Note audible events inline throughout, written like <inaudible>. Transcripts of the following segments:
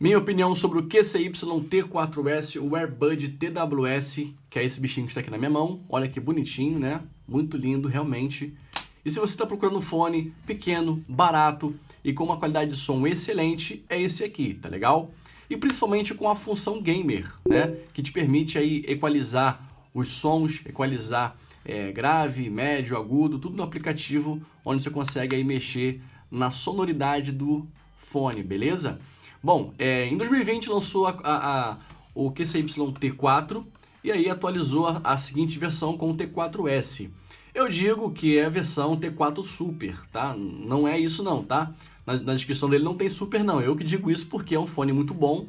Minha opinião sobre o QCY-T4S, o Airbud TWS, que é esse bichinho que está aqui na minha mão. Olha que bonitinho, né? Muito lindo, realmente. E se você está procurando um fone pequeno, barato e com uma qualidade de som excelente, é esse aqui, tá legal? E principalmente com a função gamer, né? Que te permite aí equalizar os sons, equalizar é, grave, médio, agudo, tudo no aplicativo, onde você consegue aí mexer na sonoridade do fone, beleza? Bom, é, em 2020 lançou a, a, a, o QCY-T4 e aí atualizou a, a seguinte versão com o T4S. Eu digo que é a versão T4 Super, tá? Não é isso não, tá? Na, na, descrição dele não tem Super não, eu que digo isso porque é um fone muito bom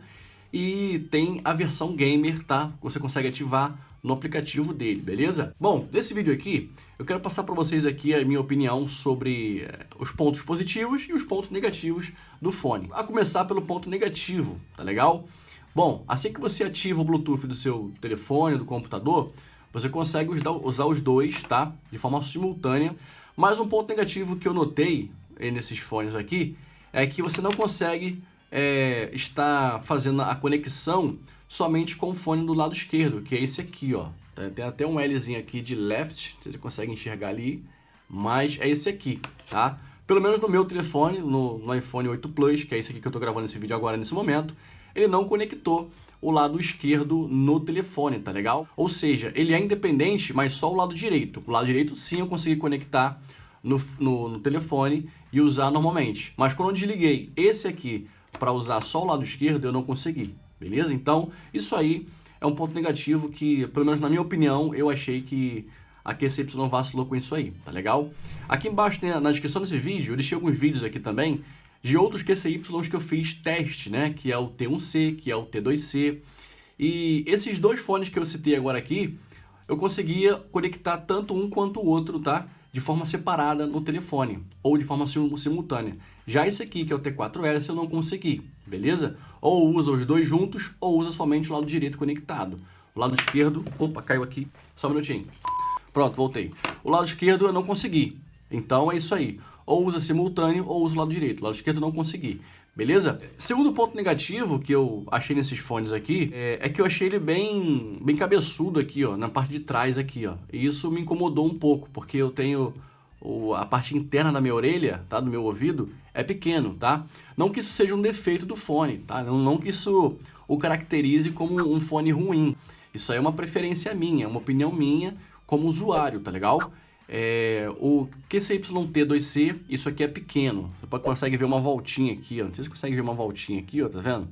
e tem a versão Gamer, tá? Você consegue ativar no aplicativo dele, beleza? Bom, nesse vídeo aqui, eu quero passar para vocês aqui a minha opinião sobre eh, os pontos positivos e os pontos negativos do fone. A começar pelo ponto negativo, tá legal? Bom, assim que você ativa o Bluetooth do seu telefone, do computador, você consegue usar os dois, tá? De forma simultânea. Mas um ponto negativo que eu notei nesses fones aqui é que você não consegue é, estar fazendo a conexão somente com o fone do lado esquerdo, que é esse aqui, ó. Tem até um Lzinho aqui de left, você consegue enxergar ali, mas é esse aqui, tá? Pelo menos no meu telefone, no, no iPhone 8 Plus, que é esse aqui que eu estou gravando esse vídeo agora nesse momento, ele não conectou o lado esquerdo no telefone, tá legal? Ou seja, ele é independente, mas só o lado direito. O lado direito sim eu consegui conectar no, no, no telefone e usar normalmente. Mas quando eu desliguei esse aqui para usar só o lado esquerdo, eu não consegui beleza? Então, isso aí é um ponto negativo que, pelo menos na minha opinião, eu achei que a QCY vacilou com isso aí, tá legal? Aqui embaixo né, na descrição desse vídeo, eu deixei alguns vídeos aqui também de outros QCYs que eu fiz teste, né? Que é o T1C, que é o T2C. E esses dois fones que eu citei agora aqui, eu conseguia conectar tanto um quanto o outro, tá? De forma separada no telefone, ou de forma simultânea. Já esse aqui, que é o T4S, eu não consegui, beleza? Ou usa os dois juntos, ou usa somente o lado direito conectado. O lado esquerdo... Opa, caiu aqui. Só um minutinho. Pronto, voltei. O lado esquerdo eu não consegui. Então é isso aí. Ou usa simultâneo, ou usa o lado direito. O lado esquerdo eu não consegui. Beleza? Segundo ponto negativo que eu achei nesses fones aqui, é, é, que eu achei ele bem, bem cabeçudo aqui, ó, na parte de trás aqui, ó. E isso me incomodou um pouco, porque eu tenho o, a parte interna da minha orelha, tá, do meu ouvido, é pequeno, tá? Não que isso seja um defeito do fone, tá? Não, não que isso o caracterize como um fone ruim. Isso aí é uma preferência minha, uma opinião minha como usuário, tá legal? É, o QCYT2C, isso aqui é pequeno. Você consegue ver uma voltinha aqui, ó. Não sei se você consegue ver uma voltinha aqui, ó, tá vendo?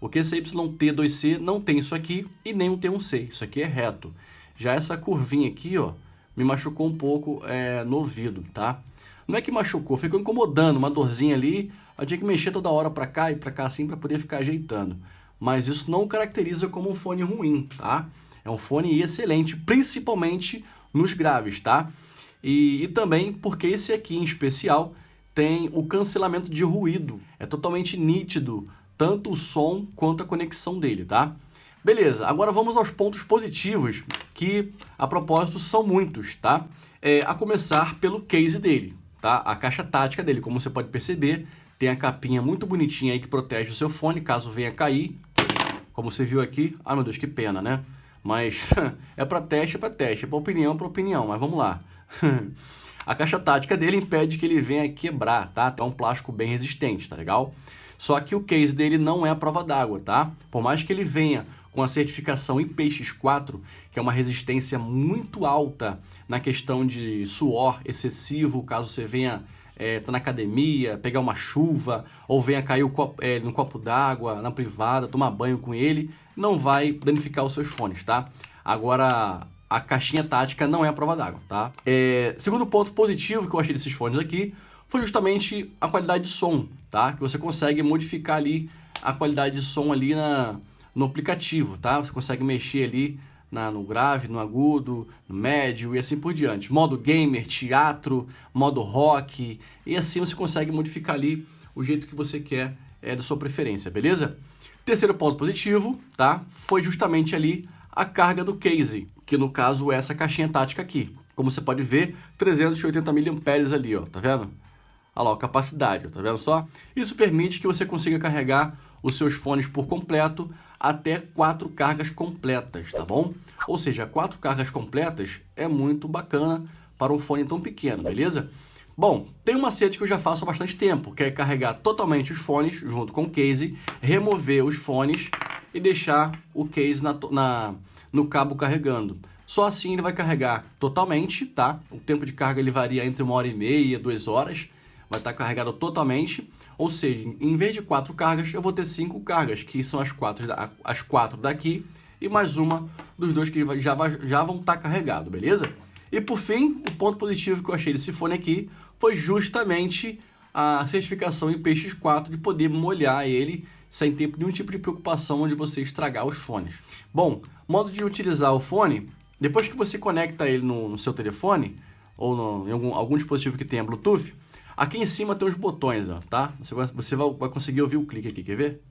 O QCYT2C não tem isso aqui e nem o T1C. Isso aqui é reto. Já essa curvinha aqui, ó, me machucou um pouco é, no ouvido, tá? Não é que machucou, ficou incomodando, uma dorzinha ali, eu tinha que mexer toda hora para cá e para cá assim para poder ficar ajeitando. Mas isso não caracteriza como um fone ruim, tá? É um fone excelente, principalmente nos graves, tá? E, e também porque esse aqui em especial tem o cancelamento de ruído. É totalmente nítido, tanto o som quanto a conexão dele, tá? Beleza, agora vamos aos pontos positivos, que a propósito são muitos, tá? É, a começar pelo case dele, tá? A caixa tática dele, como você pode perceber, tem a capinha muito bonitinha aí que protege o seu fone caso venha cair. Como você viu aqui, ah meu Deus, que pena, né? Mas <laughs> é para teste, é para teste, é para opinião, é para opinião, mas vamos lá. <laughs> a caixa tática dele impede que ele venha quebrar, tá? É um plástico bem resistente, tá legal? Só que o case dele não é a prova d'água, tá? Por mais que ele venha com a certificação IPX4, que é uma resistência muito alta na questão de suor excessivo, caso você venha é, tá na academia, pegar uma chuva, ou venha cair copo, é, no copo d'água, na privada, tomar banho com ele, não vai danificar os seus fones, tá? Agora, a caixinha tática não é a prova d'água, tá? É, segundo ponto positivo que eu achei desses fones aqui, foi justamente a qualidade de som, tá? Que você consegue modificar ali a qualidade de som ali na, no aplicativo, tá? Você consegue mexer ali na, no grave, no agudo, no médio e assim por diante. Modo gamer, teatro, modo rock e assim você consegue modificar ali o jeito que você quer é, da sua preferência, beleza? Terceiro ponto positivo, tá? Foi justamente ali a carga do case, que no caso é essa caixinha tática aqui. Como você pode ver, 380 mAh ali, ó, tá vendo? Olha lá, a capacidade, tá vendo só? Isso permite que você consiga carregar os seus fones por completo até quatro cargas completas, tá bom? Ou seja, quatro cargas completas é muito bacana para um fone tão pequeno, beleza? Bom, tem um macete que eu já faço há bastante tempo, que é carregar totalmente os fones junto com o case, remover os fones e deixar o case na, na, no cabo carregando. Só assim ele vai carregar totalmente, tá? O tempo de carga ele varia entre uma hora e meia, duas horas. Vai estar carregado totalmente. Ou seja, em vez de quatro cargas, eu vou ter cinco cargas, que são as quatro, as quatro daqui e mais uma dos dois que já, já vão estar carregados, beleza? E por fim, o ponto positivo que eu achei desse fone aqui foi justamente a certificação IPX4 de poder molhar ele sem ter nenhum tipo de preocupação de você estragar os fones. Bom, modo de utilizar o fone, depois que você conecta ele no, no seu telefone ou no, em algum, algum dispositivo que tenha Bluetooth, aqui em cima tem os botões, ó, tá? Você, vai, você vai, vai conseguir ouvir o clique aqui, quer ver?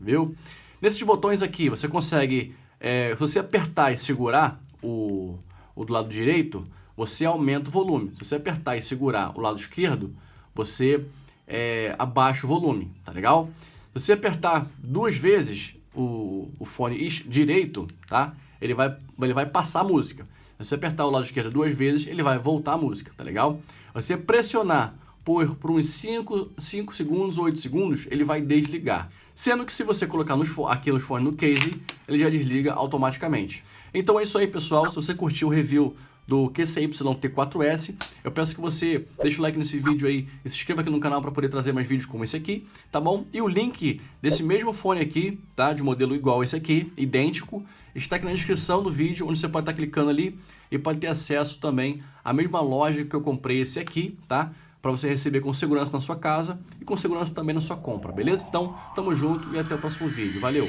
Viu? Nesses botões aqui, você consegue, é, se você apertar e segurar o, o do lado direito, você aumenta o volume. Se você apertar e segurar o lado esquerdo, você é, abaixa o volume, tá legal? Se você apertar duas vezes o, o fone direito, tá? Ele vai, ele vai passar a música. Se você apertar o lado esquerdo duas vezes, ele vai voltar a música, tá legal? Você pressionar por, por uns 5, 5 segundos ou 8 segundos, ele vai desligar. Sendo que se você colocar nos, aqui nos fones no case, ele já desliga automaticamente. Então é isso aí, pessoal. Se você curtiu o review do QCY-T4S. Eu peço que você deixe o like nesse vídeo aí e se inscreva aqui no canal para poder trazer mais vídeos como esse aqui, tá bom? E o link desse mesmo fone aqui, tá? De modelo igual esse aqui, idêntico, está aqui na descrição do vídeo, onde você pode estar clicando ali e pode ter acesso também à mesma loja que eu comprei esse aqui, tá? Para você receber com segurança na sua casa e com segurança também na sua compra, beleza? Então, tamo junto e até o próximo vídeo. Valeu!